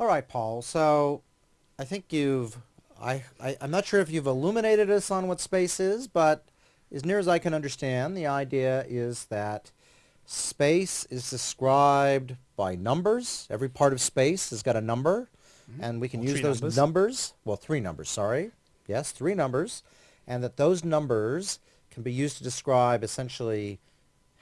All right, Paul. So I think you've, I, I, I'm not sure if you've illuminated us on what space is, but as near as I can understand, the idea is that space is described by numbers. Every part of space has got a number, mm-hmm. and we can Or use those numbers. numbers, well, three numbers, sorry. Yes, three numbers, and that those numbers can be used to describe essentially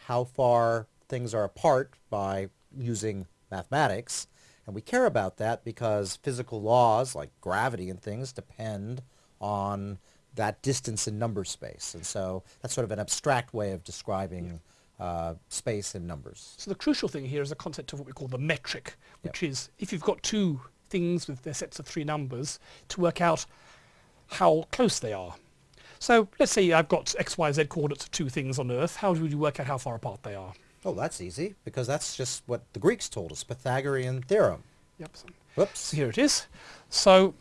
how far things are apart by using mathematics. And we care about that because physical laws like gravity and things depend on that distance in number space. And so that's sort of an abstract way of describing uh, space and numbers. So the crucial thing here is the concept of what we call the metric, which is if you've got two things with their sets of three numbers, to work out how close they are. So let's say I've got x, y, z coordinates of two things on Earth. How would you work out how far apart they are? Oh, that's easy because that's just what the Greeks told us, Pythagorean theorem. Yep. So Whoops. so here it is. So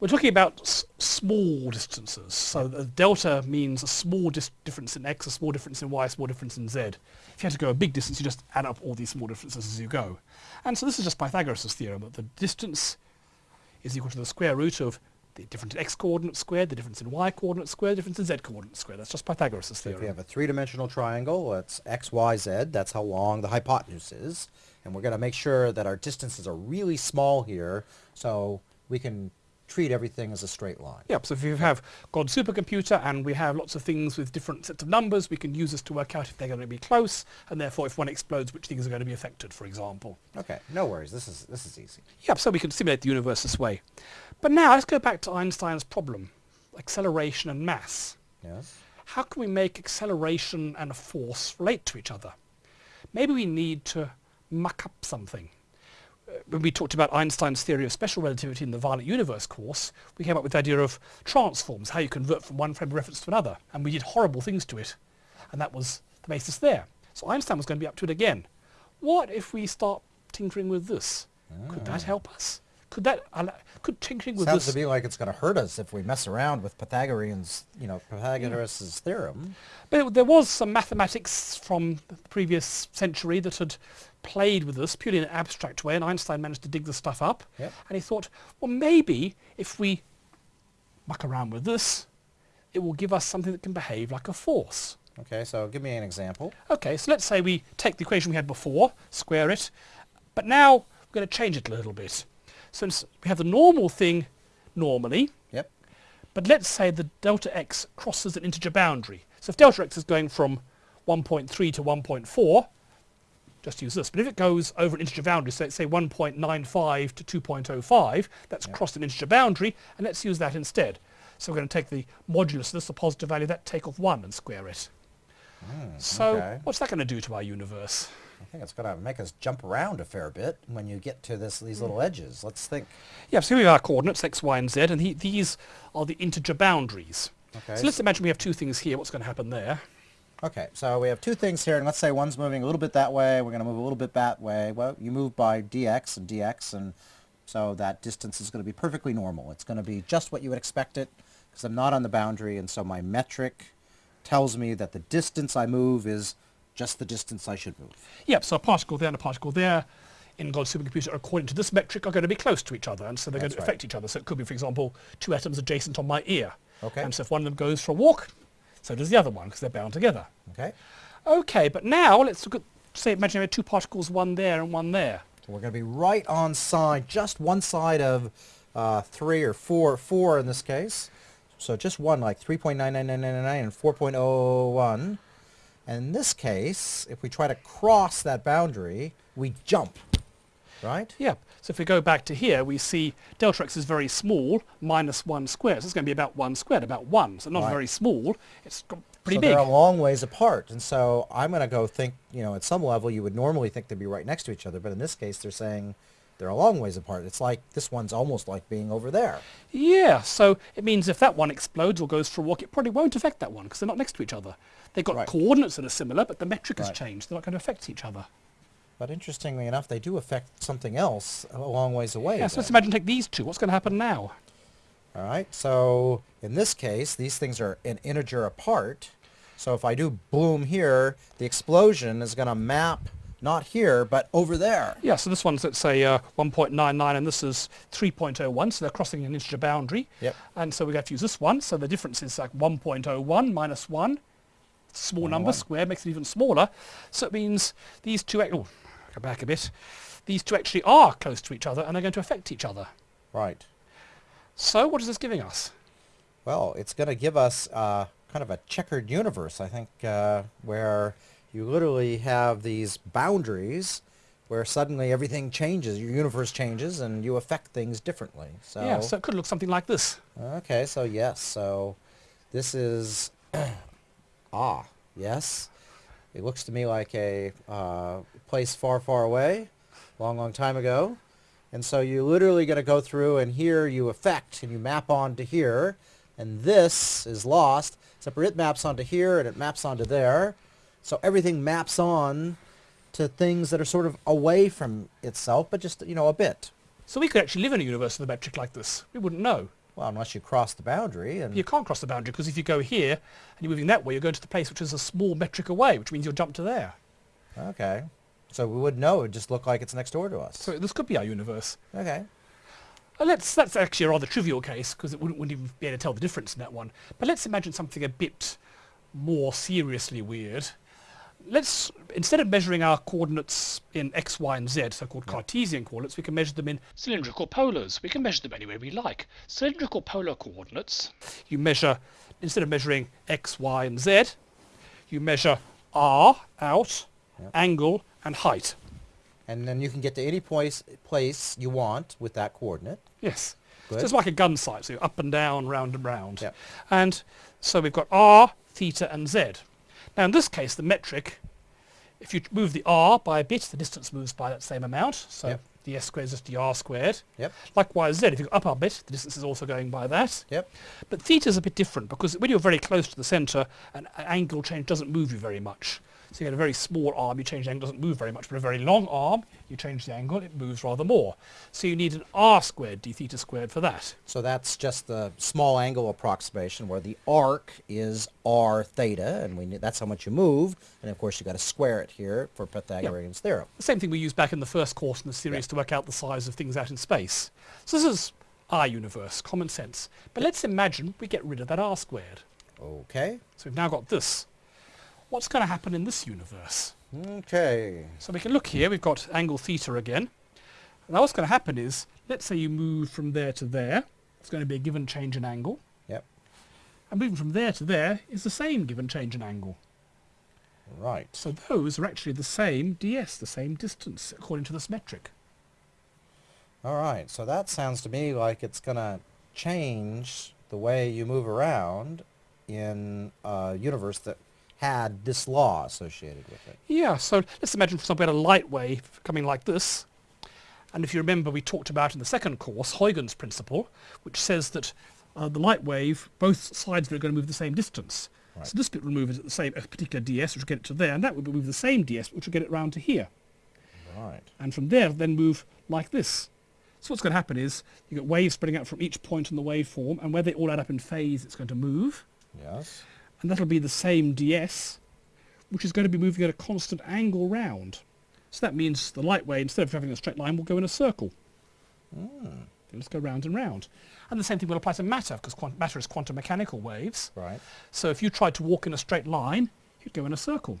we're talking about s- small distances. So the delta means a small dis- difference in x, a small difference in y, a small difference in z. If you had to go a big distance, you just add up all these small differences as you go. And so this is just Pythagoras' theorem that the distance is equal to the square root of the difference in x coordinate squared, the difference in y coordinate squared, the difference in z coordinate squared. That's just Pythagoras' So if theorem. you have a three-dimensional triangle, it's x, y, z. That's how long the hypotenuse is. And we're going to make sure that our distances are really small here so we can treat everything as a straight line. Yep, so if you have God's supercomputer and we have lots of things with different sets of numbers, we can use this to work out if they're going to be close, and therefore if one explodes, which things are going to be affected, for example. Okay, no worries. This is, this is easy. Yep, so we can simulate the universe this way. But now let's go back to Einstein's problem, acceleration and mass. Yes? How can we make acceleration and a force relate to each other? Maybe we need to muck up something. When we talked about Einstein's theory of special relativity in the violent universe course, we came up with the idea of transforms, how you convert from one frame of reference to another, and we did horrible things to it. And that was the basis there. So Einstein was going to be up to it again. What if we start tinkering with this? Could that ah. help us? Could that, could tinkering with Sounds this... to me like it's going to hurt us if we mess around with Pythagorean's, you know, Pythagoras' theorem. But there was some mathematics from the previous century that had played with this purely in an abstract way, and Einstein managed to dig the stuff up. Yep. And he thought, well, maybe if we muck around with this, it will give us something that can behave like a force. Okay, so give me an example. Okay, so let's say we take the equation we had before, square it, but now we're going to change it a little bit. Since we have the normal thing normally, Yep. but let's say the delta x crosses an integer boundary. So if delta x is going from 1.3 to 1.4, just use this. But if it goes over an integer boundary, so let's say 1.95 to 2.05, that's crossed an integer boundary, and let's use that instead. So we're going to take the modulus of this, the positive value, that take off 1 and square it. Hmm, so okay. what's that going to do to our universe? I think it's going to make us jump around a fair bit when you get to this these hmm. little edges. Let's think. Yeah, so here we have our coordinates, x, y, and z, and he, these are the integer boundaries. Okay. So let's imagine we have two things here. What's going to happen there? Okay, so we have two things here, and let's say one's moving a little bit that way, we're going to move a little bit that way. Well, you move by dx and dx, and so that distance is going to be perfectly normal. It's going to be just what you would expect it, because I'm not on the boundary, and so my metric tells me that the distance I move is just the distance I should move. Yep, so a particle there and a particle there in God's supercomputer, according to this metric, are going to be close to each other, and so they're going That's to right. affect each other. So it could be, for example, two atoms adjacent on my ear. Okay. And so if one of them goes for a walk, so does the other one, because they're bound together. Okay? Okay, but now let's look at, say, imagine we have two particles, one there and one there. So we're going to be right on side, just one side of uh, 3 or 4, 4 in this case. So just one, like 3.99999 and 4.01. And in this case, if we try to cross that boundary, we jump, right? Yeah, so if we go back to here, we see delta x is very small, minus 1 squared. So it's going to be about 1 squared, about 1. So not Right. very small, it's pretty so big. they're a long ways apart. And so I'm going to go think, you know, at some level you would normally think they'd be right next to each other, but in this case they're saying they're a long ways apart. It's like this one's almost like being over there. Yeah, so it means if that one explodes or goes for a walk, it probably won't affect that one because they're not next to each other. They've got Right. coordinates that are similar, but the metric has Right. changed. They're not going to affect each other. But interestingly enough, they do affect something else a long ways away. Yeah, so let's imagine take these two. What's going to happen now? All right, so in this case, these things are an integer apart. So if I do boom here, the explosion is going to map not here, but over there. Yeah, so this one's, let's say, uh, 1.99 and this is 3.01, so they're crossing an integer boundary. Yep. And so we have to use this one, so the difference is like 1.01 minus 1. Small One, number, one. square makes it even smaller. So it means these two, oh, go back a bit. These two actually are close to each other and they're going to affect each other. Right. So what is this giving us? Well, it's going to give us uh, kind of a checkered universe, I think, uh, where you literally have these boundaries where suddenly everything changes, your universe changes, and you affect things differently. So, Yeah, so it could look something like this. okay, so yes, so this is ah, yes. It looks to me like a uh, place far, far away, long, long time ago. And so you're literally going to go through and here you affect and you map onto here. And this is lost, except for it maps onto here and it maps onto there. So everything maps on to things that are sort of away from itself, but just, you know, a bit. So we could actually live in a universe with a metric like this. We wouldn't know. Well, unless you cross the boundary and You can't cross the boundary because if you go here and you're moving that way, you're going to the place which is a small metric away, which means you'll jump to there. okay. So we would know. It would just look like it's next door to us. So this could be our universe. Okay. Uh, let's, that's actually a rather trivial case because it wouldn't, wouldn't even be able to tell the difference in that one. But let's imagine something a bit more seriously weird. Let's, instead of measuring our coordinates in x, y and z, so-called Cartesian coordinates, we can measure them in cylindrical polars. We can measure them any way we like. Cylindrical polar coordinates, you measure, instead of measuring x, y and z, you measure r out, Yep. angle and height. And then you can get to any place, place you want with that coordinate. Yes. So it's like a gun sight, so up and down, round and round. Yep. And so we've got r, theta and z. Now in this case, the metric, if you move the r by a bit, the distance moves by that same amount. So Yep. the s squared is just the r squared. Yep. Likewise z, if you go up a bit, the distance is also going by that. Yep. But theta is a bit different because when you're very close to the centre, an an angle change doesn't move you very much. So you get a very small arm, you change the angle, doesn't move very much. But a very long arm, you change the angle, it moves rather more. So you need an r squared d theta squared for that. So that's just the small angle approximation where the arc is r theta, and we need, that's how much you move. And of course, you've got to square it here for Pythagorean's theorem. The same thing we used back in the first course in the series to work out the size of things out in space. So this is our universe, common sense. But let's imagine we get rid of that r squared. Okay. So we've now got this. What's going to happen in this universe? Okay. So we can look here, we've got angle theta again. Now what's going to happen is, let's say you move from there to there, it's going to be a given change in angle. Yep. And moving from there to there is the same given change in angle. Right. So those are actually the same ds, the same distance, according to this metric. All right. So that sounds to me like it's going to change the way you move around in a universe that had this law associated with it. Yeah, so let's imagine for example we had a light wave coming like this. And if you remember we talked about in the second course Huygens principle, which says that uh, the light wave, both sides of it are going to move the same distance. Right. So this bit will move at the same a particular ds, which will get it to there, and that will move the same ds, which will get it round to here. Right. And from there then move like this. So what's going to happen is you get waves spreading out from each point in the waveform, and where they all add up in phase, it's going to move. Yes. And that'll be the same ds, which is going to be moving at a constant angle round. So that means the light wave, instead of having a straight line, will go in a circle. Ah. It'll just go round and round. And the same thing will apply to matter, because matter is quantum mechanical waves. Right. So if you tried to walk in a straight line, you'd go in a circle.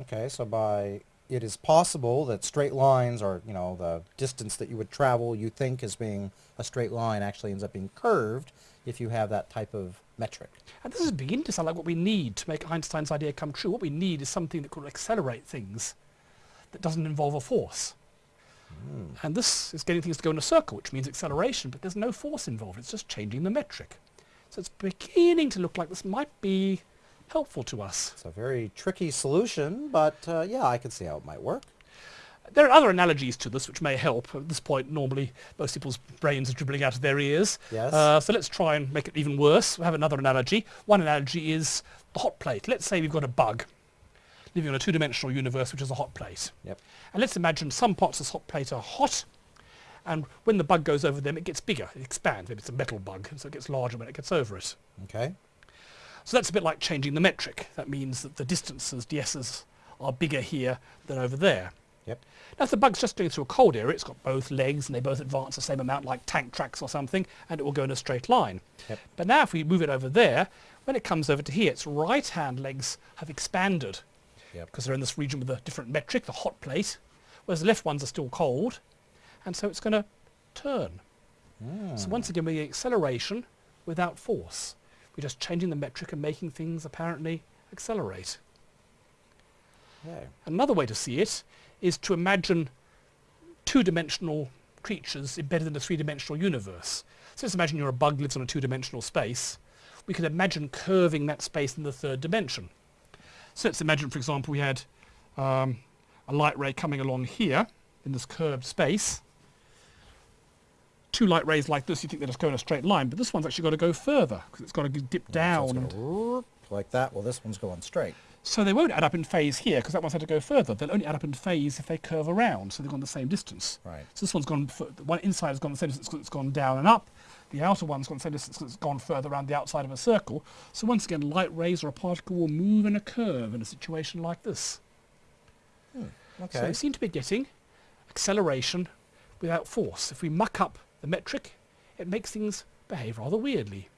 Okay, so by it is possible that straight lines or, you know, the distance that you would travel you think as being a straight line actually ends up being curved if you have that type of metric. And this is beginning to sound like what we need to make Einstein's idea come true. What we need is something that could accelerate things that doesn't involve a force. And this is getting things to go in a circle, which means acceleration, but there's no force involved. It's just changing the metric. So it's beginning to look like this might be helpful to us. It's a very tricky solution, but uh, yeah, I can see how it might work. There are other analogies to this which may help. At this point, normally most people's brains are dribbling out of their ears. Yes. Uh, so let's try and make it even worse. We have another analogy. One analogy is the hot plate. Let's say we've got a bug living in a two-dimensional universe, which is a hot plate. Yep. And let's imagine some parts of this hot plate are hot, and when the bug goes over them, it gets bigger. It expands. Maybe it's a metal bug, so it gets larger when it gets over it. Okay. So that's a bit like changing the metric. That means that the distances, ds's, are bigger here than over there. Yep. Now if the bug's just going through a cold area, it's got both legs and they both advance the same amount like tank tracks or something, and it will go in a straight line. Yep. But now if we move it over there, when it comes over to here, its right-hand legs have expanded Yep. because they're in this region with a different metric, the hot plate, whereas the left ones are still cold, and so it's going to turn. Hmm. So once again, we're getting acceleration without force. We're just changing the metric and making things apparently accelerate. Okay. Another way to see it is to imagine two-dimensional creatures embedded in a three-dimensional universe. So let's imagine you're a bug lives on a two-dimensional space. We could imagine curving that space in the third dimension. So let's imagine, for example, we had um, a light ray coming along here in this curved space. Two light rays like this, you think they're just go in a straight line, but this one's actually got to go further because it's got to dip it's down. like that. Well, this one's going straight. So they won't add up in phase here because that one's had to go further. They'll only add up in phase if they curve around, so they've gone the same distance. Right. So this one's gone, one inside has gone the same distance 'cause it's gone down and up. The outer one's gone the same distance 'cause it's gone further around the outside of a circle. So once again, light rays or a particle will move in a curve in a situation like this. Hmm, okay. So we seem to be getting acceleration without force. If we muck up the metric, it makes things behave rather weirdly.